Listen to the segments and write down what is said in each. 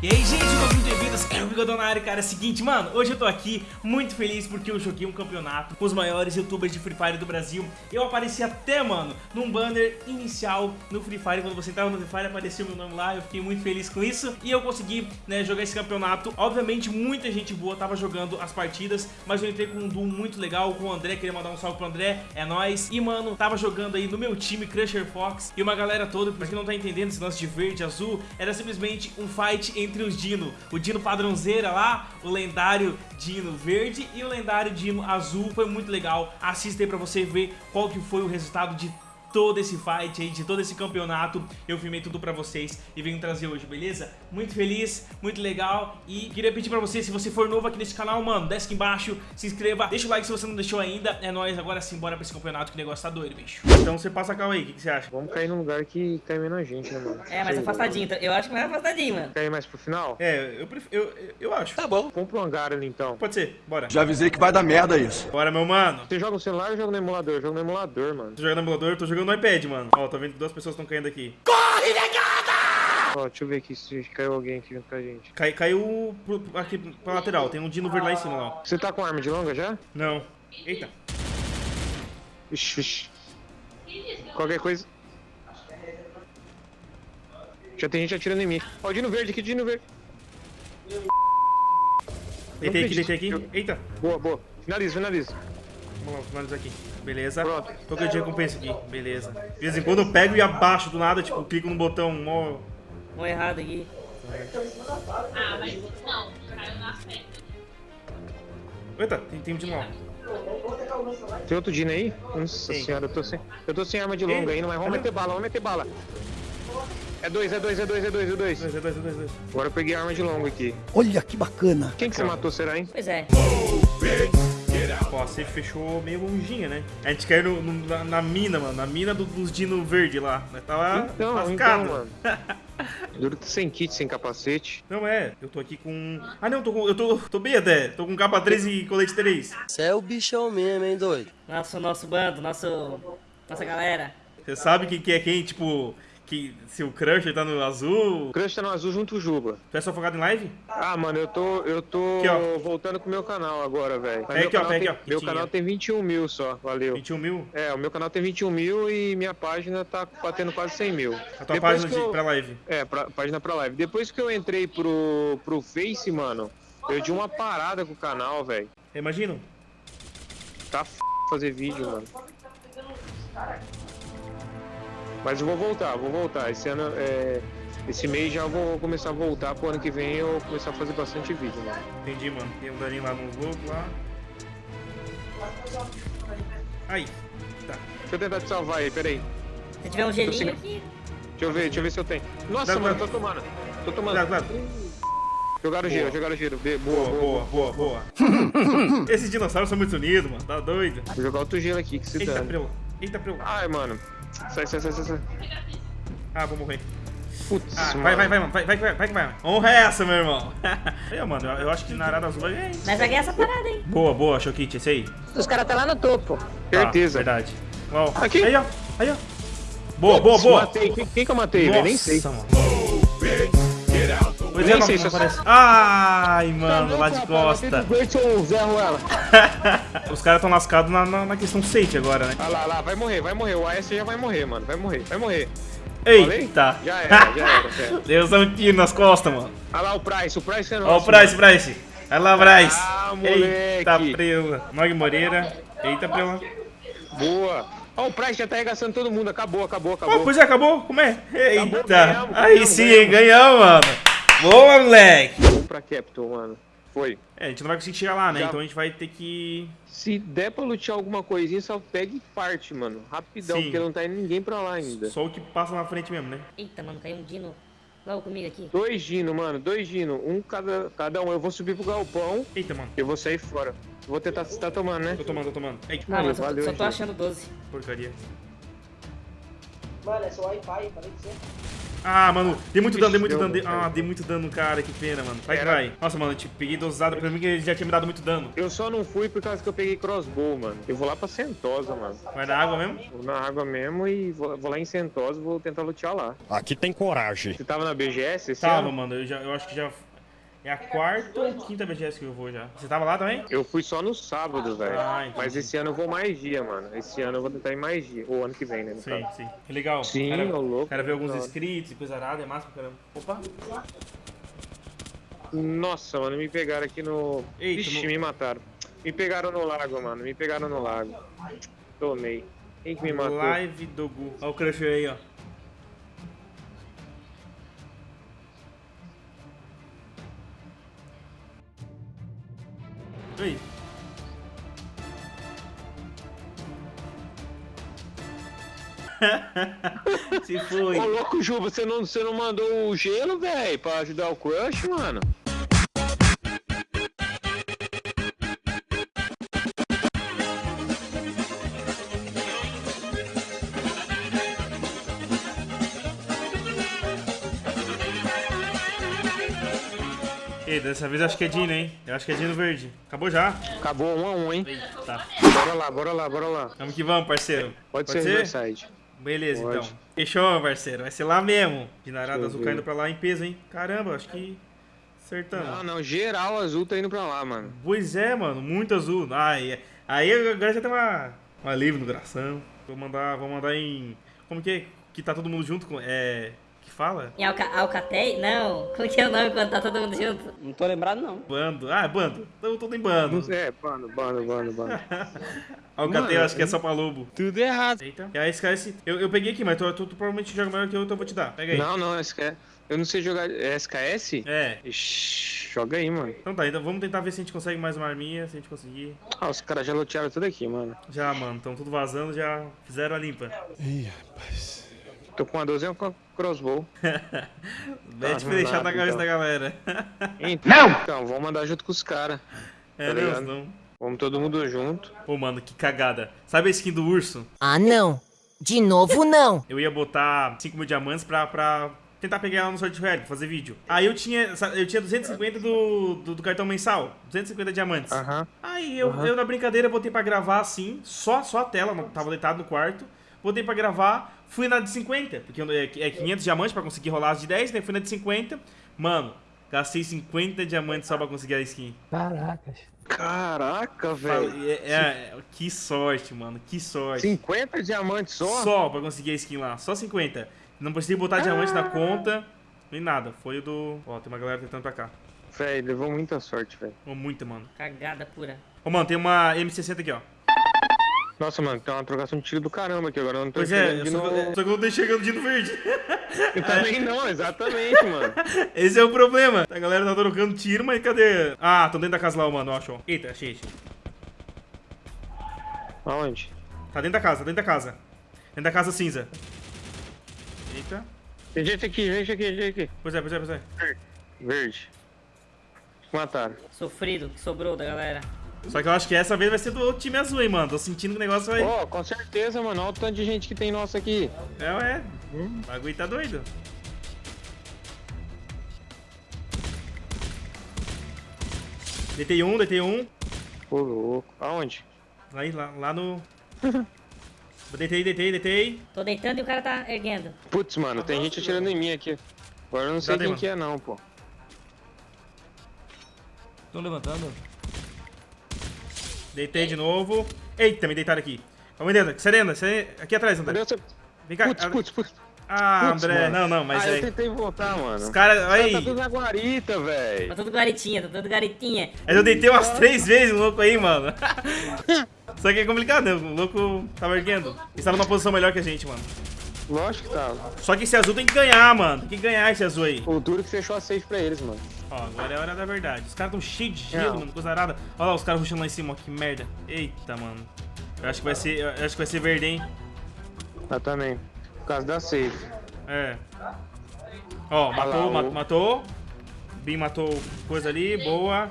E aí, gente, bem-vindos, o Bigodão na área, cara, é o seguinte, mano, hoje eu tô aqui muito feliz porque eu joguei um campeonato com os maiores youtubers de Free Fire do Brasil. Eu apareci até, mano, num banner inicial no Free Fire, quando você entrava no Free Fire apareceu meu nome lá, eu fiquei muito feliz com isso. E eu consegui, né, jogar esse campeonato, obviamente muita gente boa tava jogando as partidas Mas eu entrei com um duo muito legal, com o André, queria mandar um salve pro André, é nóis. E, mano, tava jogando aí no meu time, Crusher Fox, e uma galera toda, pra quem não tá entendendo esse lance de verde, azul Era simplesmente um fight entre entre os Dino. O Dino padrãozeira lá, o lendário Dino verde e o lendário Dino azul. Foi muito legal. Assista aí pra você ver qual que foi o resultado de todo esse fight aí, de todo esse campeonato. Eu filmei tudo pra vocês e venho trazer hoje, beleza? Muito feliz, muito legal e queria pedir pra você, se você for novo aqui nesse canal, mano, desce aqui embaixo, se inscreva, deixa o like se você não deixou ainda. É nóis, agora sim, bora pra esse campeonato que o negócio tá doido, bicho. Então você passa a cal aí, o que, que, você acha? Vamos cair num lugar que cai menos gente, né, mano? É, mais afastadinho, eu acho que mais afastadinho, mano. Cair mais pro final? É, eu, prefiro, eu, eu acho. Tá bom. Compra um hangar ali então. Pode ser, bora. Já avisei que vai dar merda isso. Bora, meu mano. Você joga no celular ou joga no emulador? Eu jogo no emulador, mano. Você joga no emulador? Eu tô jogando no iPad, mano. Ó, tô vendo que duas pessoas estão caindo aqui. Corre, negada! Ó, deixa eu ver aqui se caiu alguém aqui junto com a gente. Cai, caiu pro, aqui pra lateral, tem um Dino verde lá em cima, lá. Você tá com arma de longa já? Não. Eita. Ixi, vixi. Qualquer coisa... Já tem gente atirando em mim. Ó, o Dino verde aqui, Dino verde. Deitei aqui, deitei aqui. Eita. Boa, boa. Finaliza, finaliza. Vamos lá, finalizar aqui. Beleza. Pronto. De recompensa aqui. Beleza. De vez em quando eu pego e abaixo do nada, tipo, clico no botão mó... Mó errado aqui. Ah, mas não, caiu na. Eita, tem, tem um Dino lá. Tem outro Dino aí? Nossa Tem. senhora, eu tô sem... Eu tô sem arma de longa Ei, ainda, mas vamos cadê? meter bala, vamos meter bala. É dois, é dois, é dois, é dois, é dois. Dois, dois, dois, dois. Agora eu peguei a arma de longa aqui. Olha que bacana. Quem que você matou, será, hein? Pois é. Ó, a safe fechou meio longinha, né? A gente caiu no- no- na, na mina, mano. Na mina do- dos Dino verde lá. Nós tava Então, lascado. então, mano. Duro que sem kit, sem capacete. Não é, eu tô aqui com. Ah não, tô com. Eu tô. tô bem até. Tô com capa 3 e colete 3. Você é o bichão mesmo, hein, doido? Nosso, nosso bando, nosso... Nossa galera. Você sabe quem que é quem, tipo. Que se o Crusher tá no azul. O Crush tá no azul junto com o Juba. Tu é só focado em live? Ah, mano, eu tô, eu tô Aqui, voltando com o meu canal agora, velho. Pega aqui, ó, pega aqui, ó. Meu Quentinha. canal tem 21 mil só, valeu. 21 mil? É, o meu canal tem 21 mil e minha página tá batendo quase 100 mil. A tua Depois página que de, eu- pra live. É, pra, página pra live. Depois que eu entrei pro, pro Face, mano, eu dei uma parada com o canal, velho. Imagino. Tá f... fazer vídeo, mano. Mas eu vou voltar, vou voltar. Esse ano, é... Esse mês já vou começar a voltar, pro ano que vem eu vou começar a fazer bastante vídeo, mano. Entendi, mano. Tem um daninho lá no logo lá. Aí. Tá. Deixa eu tentar te salvar aí, peraí. Se tiver um gelinho sem- aqui... Deixa eu ver, deixa eu ver se eu tenho. Nossa, Dá, mano, dá. tô tomando. Tô tomando. Cuidado, cuidado. Jogaram giro, jogaram giro. Boa, Boa, boa, boa, boa, boa. Esses dinossauros são muito unidos, mano. Tá doido. Vou jogar outro gelo aqui, que se Eita, dane. Eita, preu. Ai, mano. Sai, sai, sai, sai, sai. Ah, vou morrer. Putz, Ah, mano. vai, vai, vai, mano. Vai, vai, vai, vai, que vai. Honra é essa, meu irmão. Aí, mano, eu, eu acho que na Arada Azul vai ganhar. hein? Nós vai ganhar essa parada, hein? Boa, boa, Chokit, esse aí. Os caras tá lá no topo. Tá, Certeza. verdade. Ó, Aqui. Aí, ó. Aí, ó. Boa, boa, boa. Matei. Quem, quem que eu matei, velho? Nem sei. Nossa, mano. Pois Nem é, não, sei não. Ai, mano, lá de costa. ela. Os caras tão lascados na, na, na questão safe agora, né? Ah lá, lá, vai morrer, vai morrer. O AS já vai morrer, mano. Vai morrer, vai morrer. Falei? Eita. Já era, já era, velho. Deus dá um tiro nas costas, mano. Olha lá o Price, o Price é nosso. Ó o Price, Price. Vai lá, Bryce. Ah, Eita, prela. Nog Moreira. Eita, prela. mano. Boa. Ó, o Price já tá arregaçando todo mundo. Acabou, acabou, acabou. pois é, acabou? Como é? Eita. ganhamos, Aí ganhamos, sim, ganhamos. ganhamos, mano. Boa, moleque. Vamos pra Capital, mano. Foi. É, a gente não vai conseguir chegar lá, né? Já. Então a gente vai ter que... Se der pra lutear alguma coisinha, só pega e parte, mano. Rapidão, Sim. porque não tá indo ninguém pra lá ainda. Só o que passa na frente mesmo, né? Eita, mano, caiu um dino logo comigo aqui. Dois Dino, mano, dois Dino. Um cada, cada um. Eu vou subir pro galpão Eita, mano. eu vou sair fora. Vou tentar. Você tá tomando, né? Tô tomando, tô tomando. Eita, Ah, mas só, valeu, só tô achando 12. porcaria. Mano, é seu Wi-Fi, falei pra você. Ah, mano, dei muito dano, dei muito dano. Dei... Ah, dei muito dano no cara, que pena, mano. Vai que vai. Nossa, mano, eu te peguei dosado pra mim que ele já tinha me dado muito dano. Eu só não fui por causa que eu peguei crossbow, mano. Eu vou lá pra Sentosa, mano. Vai dar água mesmo? Vou na água mesmo e vou, vou lá em Sentosa e vou tentar lutear lá. Aqui tem coragem. Você tava na BGS esse Tava, ano? mano, eu, já, eu acho que já. É a quarta ou quinta BGS que eu vou já. Você tava lá também? Eu fui só no sábado, velho. Ah, entendi. Mas esse ano eu vou mais dia, mano. Esse ano eu vou tentar ir mais dia. Ou ano que vem, né? Sim, caso. sim. Que legal. Sim, cara, ô louco. Cara ver alguns inscritos e coisa arada, é massa pra caramba. Opa. Nossa, mano, me pegaram aqui no. Eita, Ixi, no- me mataram. Me pegaram no lago, mano. Me pegaram no lago. Tomei. Quem que me matou? Live do Gu. Olha o Crusher aí, ó. Aí. Se foi. Ô, louco, Ju, você não, você não mandou o gelo, velho, pra ajudar o crush, mano? Ei, dessa vez eu acho que é Dino, hein? Eu acho que é Dino verde. Acabou já. Acabou um a um, hein? Eita. Bora lá, bora lá, bora lá. Vamos que vamos, parceiro. Pode, ser Riverside. Beleza, Pode. então. Fechou, parceiro. Vai ser lá mesmo. Eu azul caindo pra lá em peso, hein? Caramba, acho que acertamos. Não, não, geral azul tá indo pra lá, mano. Pois é, mano, muito azul. Ai, aí agora já tem uma, uma livre no coração. Vou mandar, vou mandar em. Como que é? Que tá todo mundo junto com. É. Fala? Em Alca? Não. Como que é o nome quando tá todo mundo junto? Não tô lembrado, não. Bando. Ah, bando. Tô, tô em bando. É, bando, bando, bando, bando. Alcateia, Mano, acho que é só pra lobo. Tudo errado. Eita. E aí, esse- eu, eu peguei aqui, mas tu, tu, tu provavelmente joga melhor que eu, então eu vou te dar. Pega aí. Não, não, SKS. Eu não sei jogar. É SKS? É. Ixi, joga aí, mano. Então tá, então vamos tentar ver se a gente consegue mais uma arminha, se a gente conseguir. Ah, os caras já lotearam tudo aqui, mano. Já, mano, estão tudo vazando, já fizeram a limpa. Tô com uma 12 e um crossbow. Mete pra não deixar na cabeça então. da galera. Então, então vamos mandar junto com os caras. É, Tá não, não. Vamos todo mundo junto. Pô, mano, que cagada. Sabe a skin do urso? Ah, não. De novo, não. Eu ia botar 5 mil diamantes pra, pra tentar pegar ela no sorte real, fazer vídeo. Aí eu tinha, eu tinha 250 do, do, do cartão mensal. 250 diamantes. Aham. Aí eu, eu, na brincadeira, botei pra gravar assim, só, só a tela, não- tava deitado no quarto. Botei pra gravar, fui na de 50, porque é é 500 diamantes pra conseguir rolar as de 10, né? Fui na de 50. Mano, gastei 50 diamantes só pra conseguir a skin. Caraca, Fala- velho. é- é- que sorte, mano, que sorte. 50 diamantes só? Só pra conseguir a skin lá, só 50. Não precisei botar diamante na conta, nem nada. Foi o do. Ó, tem uma galera tentando pra cá. Velho, levou muita sorte, velho. Muita, mano. Cagada pura. Ô, mano, tem uma M60 aqui, ó. Nossa, mano, tem uma trocação de tiro do caramba aqui agora. Eu não tô Pois é, de só eu- só que eu não tô enxergando de no verde. Eu também não, exatamente, mano. Esse é o problema. A galera tá trocando tiro, mas cadê? Ah, tão dentro da casa lá, mano. Ó, achou. Eita, achei, achei. Aonde? Tá dentro da casa, tá dentro da casa. Dentro da casa cinza. Eita. Tem gente aqui, gente aqui, gente aqui. Pois é, pois é, pois é. Verde. Mataram. Sofrido que sobrou da galera. Só que eu acho que essa vez vai ser do time azul, hein, mano. Tô sentindo que o negócio vai. Ó, com certeza, mano. Olha o tanto de gente que tem nossa aqui. É, ué. O bagulho tá doido. Deitei um, deitei um. Ô, louco. Aonde? Aí, lá, lá no. deitei, deitei, deitei. Tô deitando e o cara tá erguendo. Putz, mano, tem gente atirando em mim aqui. Agora eu não sei Cadê, quem mano? que é não, pô. Estão levantando? Deitei de novo. Eita, me deitaram aqui. Vamos dentro. Serena, serena. Aqui atrás, André. Vem cá. Putz, putz, putz. Ah, Putz, André. mano. Não, não, mas ah, eu aí. tentei voltar, mano. Os caras. Tá Aí. tudo na guarita, velho. Tá tudo guaritinha, tá tudo garitinha. Mas eu deitei umas três vezes o louco aí, mano. Só que é complicado, né? O louco tava erguendo. Ele tava numa posição melhor que a gente, mano. Lógico que tava. Só que esse azul tem que ganhar, mano. Tem que ganhar esse azul aí. O duro que fechou a safe pra eles, mano. Ó, agora é a hora da verdade. Os caras tão cheios de gelo, Não. mano, coisa arada. Olha lá, os caras rushando lá em cima, ó, que merda. Eita, mano. Eu acho que vai ser, eu acho que vai ser verde, hein? Ah, também. Por causa da safe. É. Ó, lá, matou, o- ma- matou. Bin matou coisa ali, boa.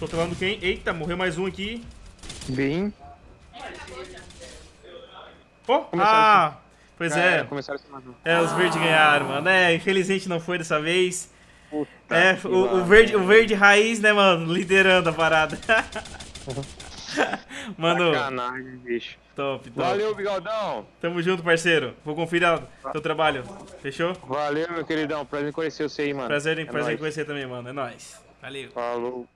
Tô trolando quem? Eita, morreu mais um aqui. Bem. Pô, Começaram ah, Pois É, é. começaram a se matar. É, os verdes ganharam, mano. É, infelizmente não foi dessa vez. Puta É, que o, o verde, o verde raiz, né, mano? Liderando a parada. Mano, Sacanagem, bicho. top, top. Valeu, bigodão. Tamo junto, parceiro. Vou conferir teu trabalho. Fechou? Valeu, meu queridão. Prazer em conhecer você aí, mano. Prazer em, É prazer em conhecer também, mano. É nóis. Valeu. Falou.